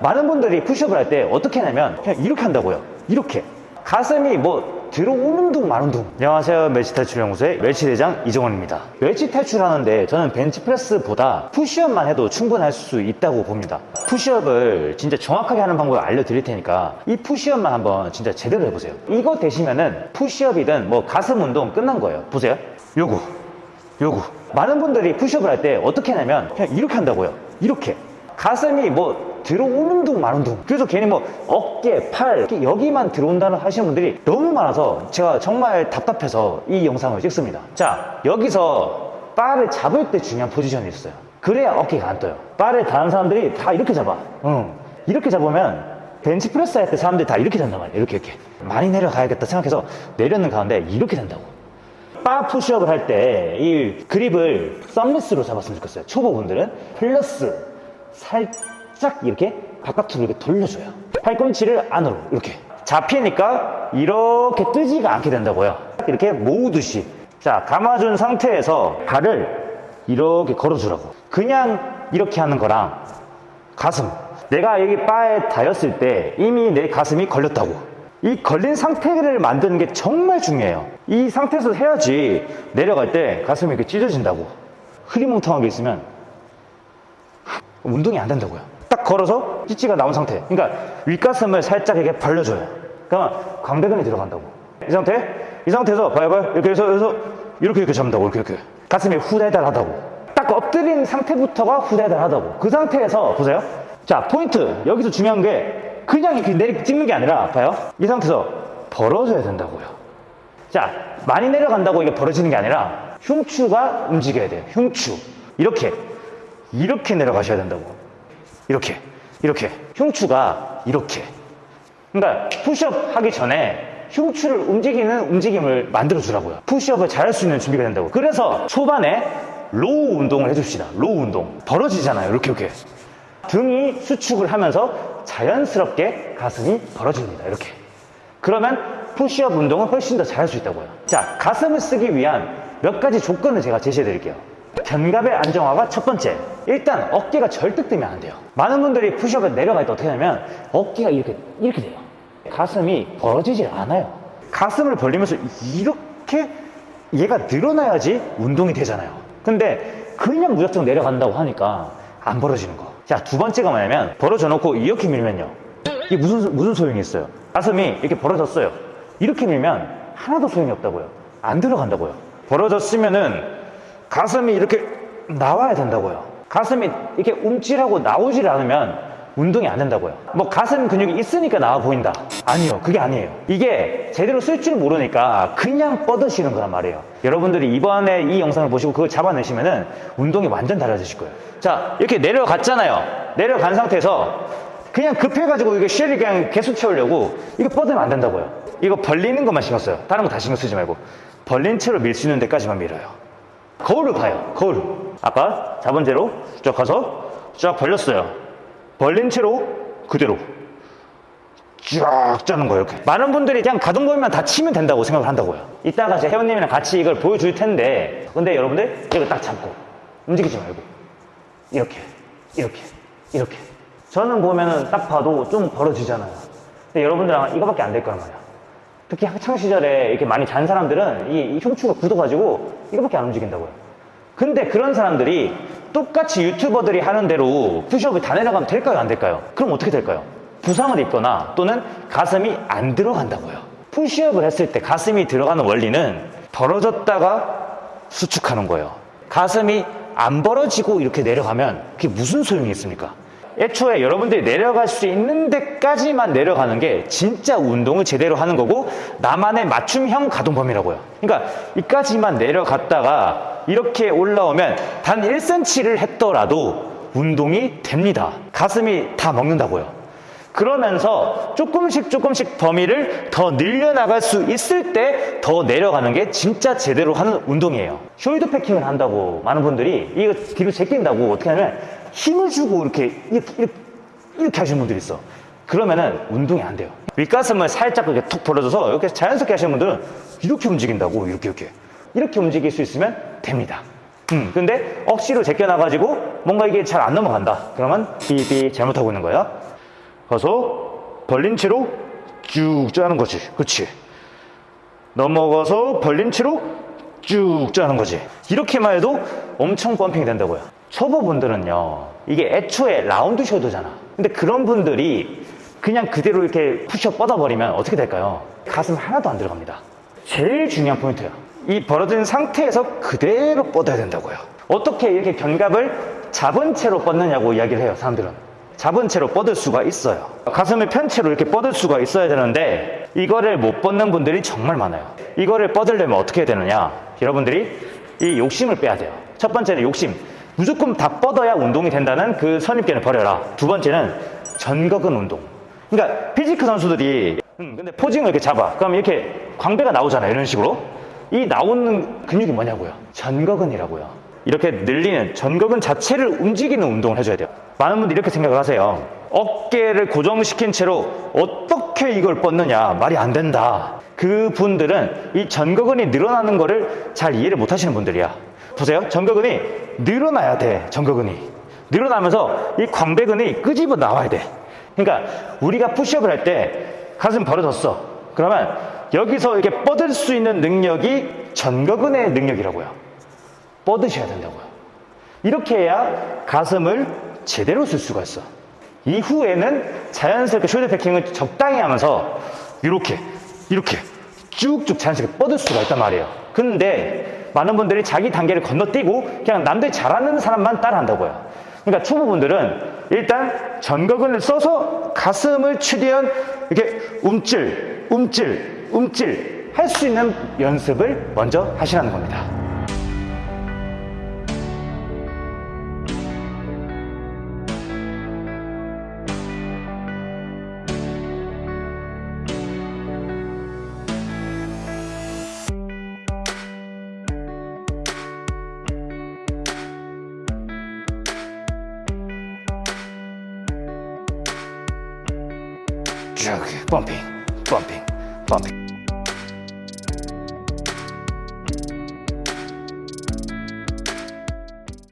많은 분들이 푸시업을 할 때 어떻게 하냐면 그냥 이렇게 한다고요. 이렇게. 가슴이 뭐 들어오는 둥 마는 둥. 안녕하세요. 멸치 탈출 연구소의 멸치 대장 이정원입니다. 멸치 탈출하는데 저는 벤치프레스보다 푸시업만 해도 충분할 수 있다고 봅니다. 푸시업을 진짜 정확하게 하는 방법을 알려드릴 테니까 이 푸시업만 한번 진짜 제대로 해보세요. 이거 되시면은 푸시업이든 뭐 가슴 운동 끝난 거예요. 보세요. 요거. 요거. 많은 분들이 푸시업을 할 때 어떻게 하냐면 그냥 이렇게 한다고요. 이렇게 가슴이 뭐 들어오는 둥 마는 둥. 그래서 괜히 뭐 어깨, 팔 여기만 들어온다는 하시는 분들이 너무 많아서 제가 정말 답답해서 이 영상을 찍습니다. 자 여기서 바를 잡을 때 중요한 포지션이 있어요. 그래야 어깨가 안 떠요. 바를 다른 사람들이 다 이렇게 잡아. 응. 이렇게 잡으면 벤치프레스 할 때 사람들이 다 이렇게 된단 말이에요. 이렇게 이렇게. 많이 내려가야겠다 생각해서 내려는 가운데 이렇게 된다고. 바 푸시업을 할 때 이 그립을 썸리스로 잡았으면 좋겠어요. 초보분들은 플러스 살짝 이렇게 바깥으로 이렇게 돌려줘요. 팔꿈치를 안으로 이렇게. 잡히니까 이렇게 뜨지가 않게 된다고요. 이렇게 모으듯이. 자 감아준 상태에서 발을 이렇게 걸어주라고. 그냥 이렇게 하는 거랑 가슴. 내가 여기 바에 닿였을 때 이미 내 가슴이 걸렸다고. 이 걸린 상태를 만드는 게 정말 중요해요. 이 상태에서 해야지 내려갈 때 가슴이 이렇게 찢어진다고. 흐리멍텅하게 있으면 운동이 안 된다고요. 딱 걸어서 찌찌가 나온 상태. 그러니까 윗가슴을 살짝 이렇게 벌려줘요. 그러면 광대근이 들어간다고. 이 상태? 이 상태에서 봐요 봐요. 이렇게 해서, 해서 이렇게 이렇게 잡는다고 이렇게 이렇게. 가슴이 후달달하다고. 딱 엎드린 상태부터가 후달달하다고. 그 상태에서 보세요. 자 포인트. 여기서 중요한 게 그냥 이렇게 내리 찍는 게 아니라 봐요. 이 상태에서 벌어져야 된다고요. 자 많이 내려간다고 이게 벌어지는 게 아니라 흉추가 움직여야 돼요. 흉추. 이렇게 이렇게 내려가셔야 된다고. 이렇게 이렇게. 흉추가 이렇게. 그러니까 푸시업 하기 전에 흉추를 움직이는 움직임을 만들어 주라고요. 푸시업을 잘할 수 있는 준비가 된다고. 그래서 초반에 row 운동을 해줍시다. row 운동. 벌어지잖아요. 이렇게 이렇게. 등이 수축을 하면서 자연스럽게 가슴이 벌어집니다. 이렇게. 그러면 푸시업 운동은 훨씬 더 잘할 수 있다고요. 자 가슴을 쓰기 위한 몇 가지 조건을 제가 제시해 드릴게요 견갑의 안정화가 첫 번째. 일단 어깨가 절대 뜨면 안 돼요. 많은 분들이 푸시업을 내려갈 때 어떻게 하냐면 어깨가 이렇게 이렇게 돼요. 가슴이 벌어지질 않아요. 가슴을 벌리면서 이렇게 얘가 늘어나야지 운동이 되잖아요. 근데 그냥 무작정 내려간다고 하니까 안 벌어지는 거 자 두 번째가 뭐냐면 벌어져 놓고 이렇게 밀면요. 이게 무슨 무슨 소용이 있어요? 가슴이 이렇게 벌어졌어요. 이렇게 밀면 하나도 소용이 없다고요. 안 들어간다고요. 벌어졌으면은 가슴이 이렇게 나와야 된다고요. 가슴이 이렇게 움찔하고 나오질 않으면 운동이 안 된다고요. 뭐 가슴 근육이 있으니까 나와 보인다. 아니요. 그게 아니에요. 이게 제대로 쓸 줄 모르니까 그냥 뻗으시는 거란 말이에요. 여러분들이 이번에 이 영상을 보시고 그걸 잡아내시면 은 운동이 완전 달라지실 거예요. 자, 이렇게 내려갔잖아요. 내려간 상태에서 그냥 급해가지고 이거 쉘을 그냥 계속 채우려고 이거 뻗으면 안 된다고요. 이거 벌리는 것만 신경 써요. 다른 거 다 신경 쓰지 말고. 벌린 채로 밀 수 있는 데까지만 밀어요. 거울을 봐요. 거울. 아까 잡은 채로 쭉 가서 쫙 벌렸어요. 벌린 채로 그대로 쫙 짜는 거예요. 이렇게. 많은 분들이 그냥 가동 범위만 다 치면 된다고 생각을 한다고요. 이따가 제 회원님이랑 같이 이걸 보여줄 텐데 근데 여러분들 이거 딱 잡고 움직이지 말고 이렇게 이렇게 이렇게 저는 보면은 딱 봐도 좀 벌어지잖아요. 근데 여러분들은 이거밖에 안 될 거란 말이야. 특히 학창 시절에 이렇게 많이 잔 사람들은 이, 이 흉추가 굳어가지고 이거밖에 안 움직인다고요. 근데 그런 사람들이 똑같이 유튜버들이 하는 대로 푸시업을 다 내려가면 될까요? 안 될까요? 그럼 어떻게 될까요? 부상을 입거나 또는 가슴이 안 들어간다고요. 푸시업을 했을 때 가슴이 들어가는 원리는 벌어졌다가 수축하는 거예요. 가슴이 안 벌어지고 이렇게 내려가면 그게 무슨 소용이 있습니까? 애초에 여러분들이 내려갈 수 있는 데까지만 내려가는 게 진짜 운동을 제대로 하는 거고 나만의 맞춤형 가동 범위라고요. 그러니까 이까지만 내려갔다가 이렇게 올라오면 단 1cm를 했더라도 운동이 됩니다. 가슴이 다 먹는다고요. 그러면서 조금씩 조금씩 범위를 더 늘려나갈 수 있을 때 더 내려가는 게 진짜 제대로 하는 운동이에요. 숄더 패킹을 한다고 많은 분들이 이거 뒤로 제낀다고 어떻게 하냐면 힘을 주고 이렇게 이렇게, 이렇게, 이렇게 하시는 분들이 있어. 그러면은 운동이 안 돼요. 윗가슴을 살짝 이렇게 툭 벌어져서 이렇게 자연스럽게 하시는 분들은 이렇게 움직인다고 이렇게 이렇게 이렇게 움직일 수 있으면 됩니다. 음, 근데 억지로 제껴놔가지고 뭔가 이게 잘 안 넘어간다. 그러면 삐삐 잘못하고 있는 거예요. 가서 벌린 채로 쭉 짜는 거지. 그렇지. 넘어가서 벌린 채로 쭉 짜는 거지. 이렇게만 해도 엄청 펌핑이 된다고요. 초보분들은요, 이게 애초에 라운드 숄더잖아. 근데 그런 분들이 그냥 그대로 이렇게 푸시업 뻗어버리면 어떻게 될까요? 가슴 하나도 안 들어갑니다. 제일 중요한 포인트야. 이 벌어진 상태에서 그대로 뻗어야 된다고요. 어떻게 이렇게 견갑을 잡은 채로 뻗느냐고 이야기를 해요, 사람들은. 잡은 채로 뻗을 수가 있어요. 가슴을 편 채로 이렇게 뻗을 수가 있어야 되는데 이거를 못 뻗는 분들이 정말 많아요. 이거를 뻗으려면 어떻게 해야 되느냐? 여러분들이 이 욕심을 빼야 돼요. 첫 번째는 욕심. 무조건 다 뻗어야 운동이 된다는 그 선입견을 버려라. 두 번째는 전거근 운동. 그러니까 피지크 선수들이 음, 근데 포징을 이렇게 잡아. 그럼 이렇게 광배가 나오잖아요. 이런 식으로. 이 나오는 근육이 뭐냐고요? 전거근이라고요. 이렇게 늘리는 전거근 자체를 움직이는 운동을 해줘야 돼요. 많은 분들이 이렇게 생각을 하세요. 어깨를 고정시킨 채로 어떻게 이걸 뻗느냐 말이 안 된다. 그 분들은 이 전거근이 늘어나는 거를 잘 이해를 못 하시는 분들이야. 보세요. 전거근이 늘어나야 돼. 전거근이. 늘어나면서 이 광배근이 끄집어 나와야 돼. 그러니까 우리가 푸시업을 할 때 가슴 벌어졌어. 그러면 여기서 이렇게 뻗을 수 있는 능력이 전거근의 능력이라고요. 뻗으셔야 된다고요. 이렇게 해야 가슴을 제대로 쓸 수가 있어. 이후에는 자연스럽게 숄더 패킹을 적당히 하면서 이렇게 이렇게 쭉쭉 자연스럽게 뻗을 수가 있단 말이에요. 근데 많은 분들이 자기 단계를 건너뛰고 그냥 남들이 잘하는 사람만 따라한다고요. 그러니까 초보분들은 일단 전거근을 써서 가슴을 최대한 이렇게 움찔, 움찔, 움찔 할 수 있는 연습을 먼저 하시라는 겁니다. 쭉 펌핑, 펌핑, 펌핑.